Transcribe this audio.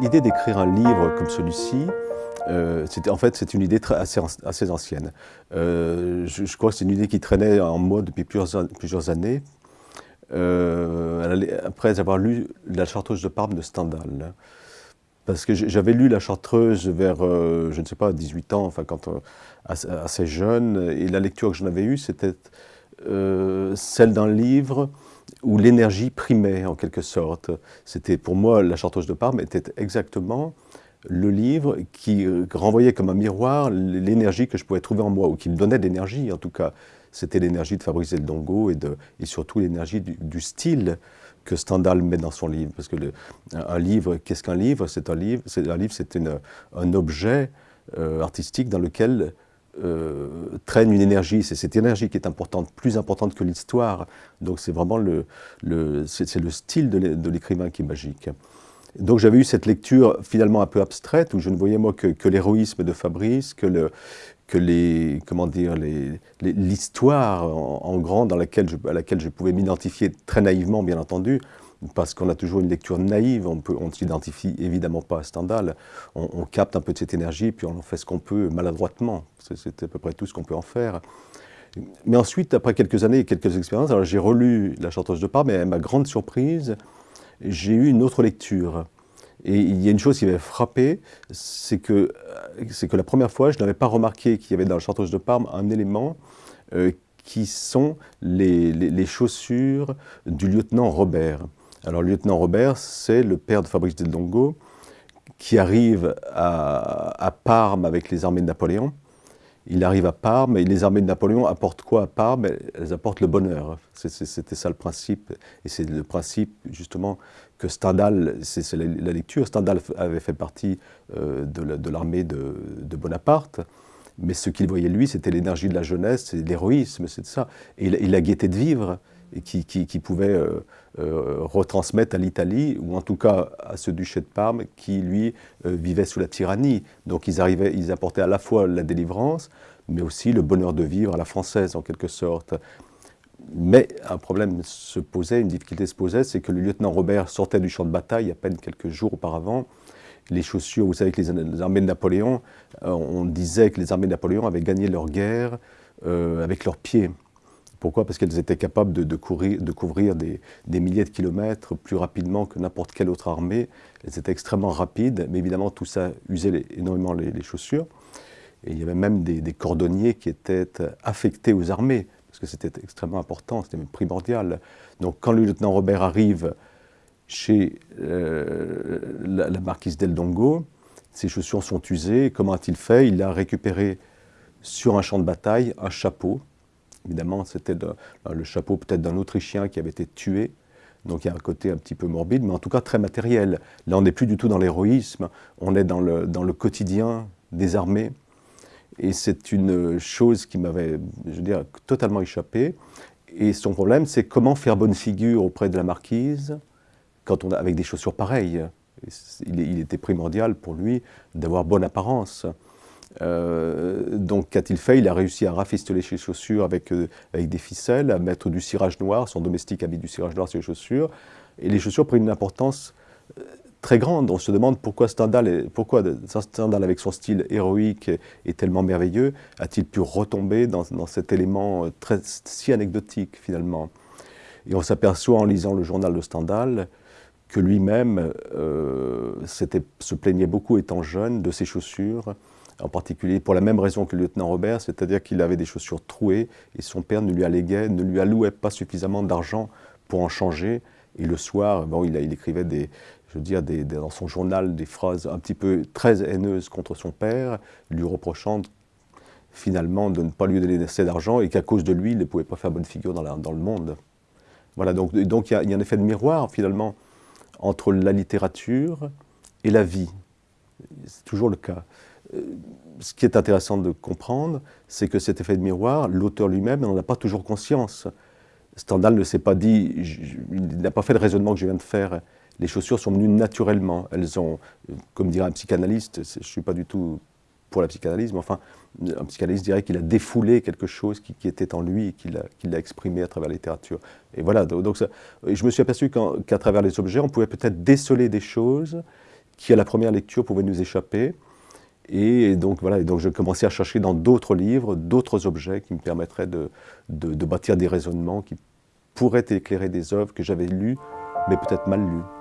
L'idée d'écrire un livre comme celui-ci, euh, en fait, c'est une idée assez, ancienne. Euh, je, crois que c'est une idée qui traînait en moi depuis plusieurs, années, euh, après avoir lu La Chartreuse de Parme de Stendhal. Parce que j'avais lu La Chartreuse vers, je ne sais pas, 18 ans, enfin, quand, assez jeune, et la lecture que j'en avais eue, c'était celle d'un livre où l'énergie primait en quelque sorte. C'était pour moi, La Chartreuse de Parme était exactement le livre qui euh, renvoyait comme un miroir l'énergie que je pouvais trouver en moi, ou qui me donnait de l'énergie en tout cas. C'était l'énergie de Fabrice Del Dongo et, de, et surtout l'énergie du, style que Stendhal met dans son livre. Parce que un livre, qu'est-ce qu'un livre? C'est un livre, c'est un livre, c'est un objet euh, artistique dans lequel euh, traîne une énergie. C'est cette énergie qui est importante, plus importante que l'histoire. Donc c'est vraiment le, c'est le style de l'écrivain qui est magique. Donc j'avais eu cette lecture finalement un peu abstraite où je ne voyais moi que, l'héroïsme de Fabrice, que, le, que les, comment dire, l'histoire en, grand dans laquelle à laquelle je pouvais m'identifier très naïvement bien entendu, parce qu'on a toujours une lecture naïve, on ne s'identifie évidemment pas à Stendhal, on, capte un peu de cette énergie, puis on en fait ce qu'on peut maladroitement, c'est à peu près tout ce qu'on peut en faire. Mais ensuite, après quelques années et quelques expériences, j'ai relu La Chanteuse de Parme, et à ma grande surprise, j'ai eu une autre lecture. Et il y a une chose qui m'avait frappé, c'est que, que la première fois, je n'avais pas remarqué qu'il y avait dans La Chanteuse de Parme un élément euh, qui sont les, chaussures du lieutenant Robert. Alors, le lieutenant Robert, c'est le père de Fabrice Del Dongo, qui arrive à, Parme avec les armées de Napoléon. Il arrive à Parme, et les armées de Napoléon apportent quoi à Parme? Elles apportent le bonheur. C'était ça le principe. Et c'est le principe, justement, que Stendhal, c'est la, lecture, Stendhal avait fait partie euh, de l'armée de, Bonaparte, mais ce qu'il voyait, lui, c'était l'énergie de la jeunesse, l'héroïsme, c'est ça. Et, la gaieté de vivre et qui, qui, pouvait euh, euh, retransmettre à l'Italie, ou en tout cas à ce duché de Parme, qui, lui, euh, vivait sous la tyrannie. Donc ils, arrivaient, ils apportaient à la fois la délivrance, mais aussi le bonheur de vivre à la française, en quelque sorte. Mais un problème se posait, une difficulté se posait, c'est que le lieutenant Robert sortait du champ de bataille à peine quelques jours auparavant. Les chaussures, vous savez que les, armées de Napoléon, on disait que les armées de Napoléon avaient gagné leur guerre avec leurs pieds. Pourquoi? Parce qu'elles étaient capables de, couvrir des, milliers de kilomètres plus rapidement que n'importe quelle autre armée. Elles étaient extrêmement rapides, mais évidemment tout ça usait énormément les, chaussures. Et il y avait même des, cordonniers qui étaient affectés aux armées, parce que c'était extrêmement important, c'était même primordial. Donc quand le lieutenant Robert arrive chez euh, la, la, marquise d'El Dongo, ses chaussures sont usées. Comment a-t-il fait? Il a récupéré sur un champ de bataille un chapeau Évidemment, c'était le chapeau peut-être d'un Autrichien qui avait été tué. Donc il y a un côté un petit peu morbide, mais en tout cas très matériel. Là, on n'est plus du tout dans l'héroïsme, on est dans le, dans le quotidien des armées. Et c'est une chose qui m'avait, je veux dire, totalement échappé. Et son problème, c'est comment faire bonne figure auprès de la marquise quand on a, avec des chaussures pareilles. il était primordial pour lui d'avoir bonne apparence. Euh, donc qu'a-t-il fait? Il a réussi à rafistoler ses chaussures avec, euh, avec des ficelles, à mettre du cirage noir, son domestique a mis du cirage noir sur les chaussures, et les chaussures prennent une importance euh, très grande. On se demande pourquoi Stendhal, pourquoi Stendhal avec son style héroïque est, tellement merveilleux, a-t-il pu retomber dans, dans, cet élément très, si anecdotique finalement? Et on s'aperçoit en lisant le journal de Stendhal que lui-même se plaignait beaucoup étant jeune de ses chaussures, en particulier pour la même raison que le lieutenant Robert, c'est-à-dire qu'il avait des chaussures trouées et son père ne lui alléguait, ne lui allouait pas suffisamment d'argent pour en changer. Et le soir, bon, il, écrivait je veux dire, dans son journal des phrases un petit peu très haineuses contre son père, lui reprochant finalement de ne pas lui donner assez d'argent et qu'à cause de lui, il ne pouvait pas faire bonne figure dans, le monde. Voilà, donc, donc il, y a, il y a un effet de miroir finalement entre la littérature et la vie. C'est toujours le cas. Euh, ce qui est intéressant de comprendre, c'est que cet effet de miroir, l'auteur lui-même n'en a pas toujours conscience. Stendhal ne s'est pas dit, il n'a pas fait le raisonnement que je viens de faire. Les chaussures sont venues naturellement. Elles ont, comme dirait un psychanalyste, je ne suis pas du tout pour la psychanalyse, mais enfin, un psychanalyste dirait qu'il a défoulé quelque chose qui, était en lui et qu'il a, exprimé à travers la littérature. Et voilà, donc, je me suis aperçu qu'à travers les objets, on pouvait peut-être déceler des choses qui à la première lecture pouvait nous échapper. Et donc voilà, et donc je commençais à chercher dans d'autres livres, d'autres objets qui me permettraient de, bâtir des raisonnements qui pourraient éclairer des œuvres que j'avais lues, mais peut-être mal lues.